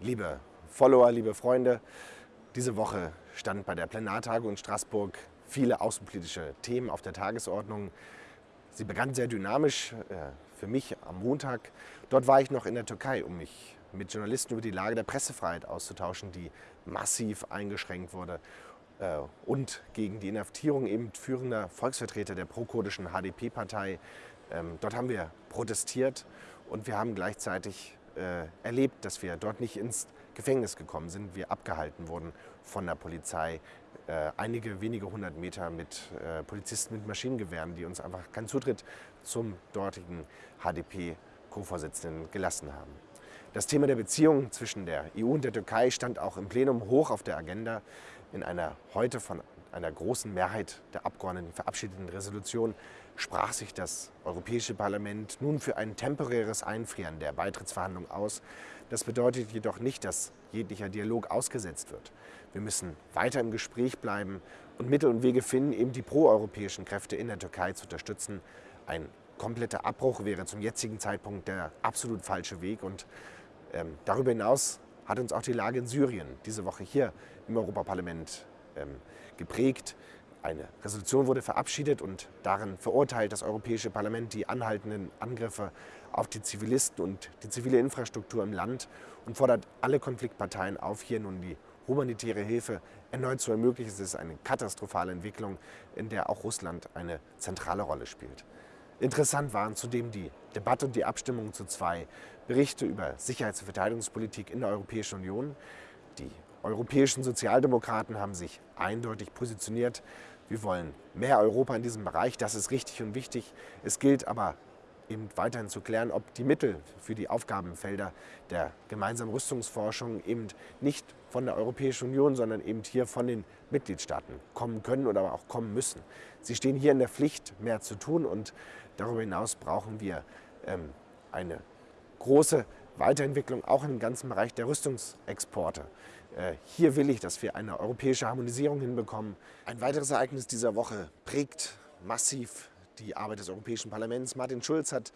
Liebe Follower, liebe Freunde, diese Woche stand bei der Plenartagung in Straßburg viele außenpolitische Themen auf der Tagesordnung. Sie begann sehr dynamisch, äh, für mich am Montag. Dort war ich noch in der Türkei, um mich mit Journalisten über die Lage der Pressefreiheit auszutauschen, die massiv eingeschränkt wurde äh, und gegen die Inhaftierung eben führender Volksvertreter der pro-kurdischen HDP-Partei. Ähm, dort haben wir protestiert und wir haben gleichzeitig äh, erlebt, dass wir dort nicht ins Gefängnis gekommen sind. Wir abgehalten wurden von der Polizei. Äh, einige wenige hundert Meter mit äh, Polizisten mit Maschinengewehren, die uns einfach keinen Zutritt zum dortigen HDP-Co-Vorsitzenden gelassen haben. Das Thema der Beziehungen zwischen der EU und der Türkei stand auch im Plenum hoch auf der Agenda. In einer heute von einer großen Mehrheit der Abgeordneten verabschiedeten Resolution sprach sich das Europäische Parlament nun für ein temporäres Einfrieren der Beitrittsverhandlungen aus. Das bedeutet jedoch nicht, dass jeglicher Dialog ausgesetzt wird. Wir müssen weiter im Gespräch bleiben und Mittel und Wege finden, eben die proeuropäischen Kräfte in der Türkei zu unterstützen. Ein kompletter Abbruch wäre zum jetzigen Zeitpunkt der absolut falsche Weg. Und ähm, darüber hinaus hat uns auch die Lage in Syrien diese Woche hier im Europaparlament geprägt. Eine Resolution wurde verabschiedet und darin verurteilt das Europäische Parlament die anhaltenden Angriffe auf die Zivilisten und die zivile Infrastruktur im Land und fordert alle Konfliktparteien auf, hier nun die humanitäre Hilfe erneut zu ermöglichen. Es ist eine katastrophale Entwicklung, in der auch Russland eine zentrale Rolle spielt. Interessant waren zudem die Debatte und die Abstimmung zu zwei Berichte über Sicherheits- und Verteidigungspolitik in der Europäischen Union. Die europäischen Sozialdemokraten haben sich eindeutig positioniert. Wir wollen mehr Europa in diesem Bereich, das ist richtig und wichtig. Es gilt aber eben weiterhin zu klären, ob die Mittel für die Aufgabenfelder der gemeinsamen Rüstungsforschung eben nicht von der Europäischen Union, sondern eben hier von den Mitgliedstaaten kommen können oder aber auch kommen müssen. Sie stehen hier in der Pflicht, mehr zu tun und darüber hinaus brauchen wir ähm, eine große Weiterentwicklung auch im ganzen Bereich der Rüstungsexporte. Äh, hier will ich, dass wir eine europäische Harmonisierung hinbekommen. Ein weiteres Ereignis dieser Woche prägt massiv die Arbeit des Europäischen Parlaments. Martin Schulz hat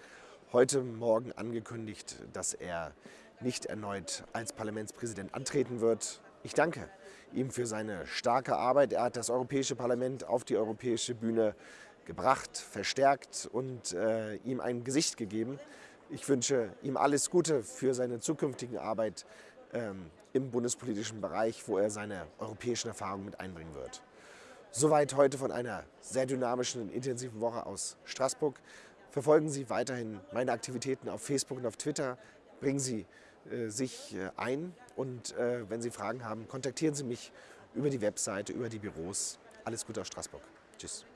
heute Morgen angekündigt, dass er nicht erneut als Parlamentspräsident antreten wird. Ich danke ihm für seine starke Arbeit. Er hat das Europäische Parlament auf die europäische Bühne gebracht, verstärkt und äh, ihm ein Gesicht gegeben. Ich wünsche ihm alles Gute für seine zukünftige Arbeit ähm, im bundespolitischen Bereich, wo er seine europäischen Erfahrungen mit einbringen wird. Soweit heute von einer sehr dynamischen und intensiven Woche aus Straßburg. Verfolgen Sie weiterhin meine Aktivitäten auf Facebook und auf Twitter. Bringen Sie äh, sich äh, ein und äh, wenn Sie Fragen haben, kontaktieren Sie mich über die Webseite, über die Büros. Alles Gute aus Straßburg. Tschüss.